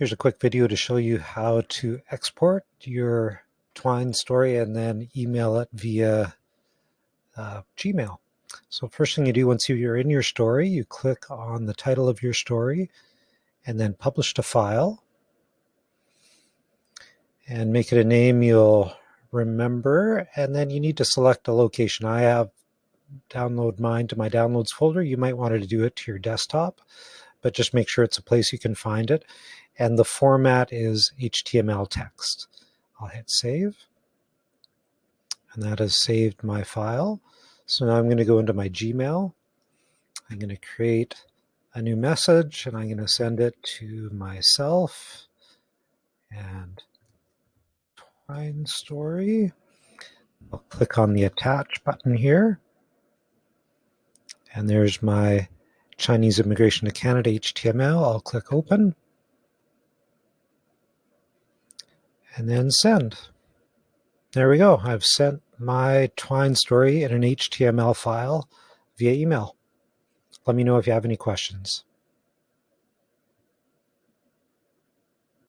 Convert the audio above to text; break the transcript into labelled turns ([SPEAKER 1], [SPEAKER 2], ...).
[SPEAKER 1] Here's a quick video to show you how to export your Twine story and then email it via uh, Gmail. So first thing you do once you're in your story, you click on the title of your story and then publish to file and make it a name you'll remember and then you need to select a location. I have download mine to my downloads folder. You might want to do it to your desktop, but just make sure it's a place you can find it and the format is HTML text. I'll hit save and that has saved my file. So now I'm going to go into my Gmail. I'm going to create a new message and I'm going to send it to myself and Twine Story. I'll click on the attach button here. And there's my Chinese Immigration to Canada HTML. I'll click open. and then send. There we go. I've sent my Twine story in an HTML file via email. Let me know if you have any questions.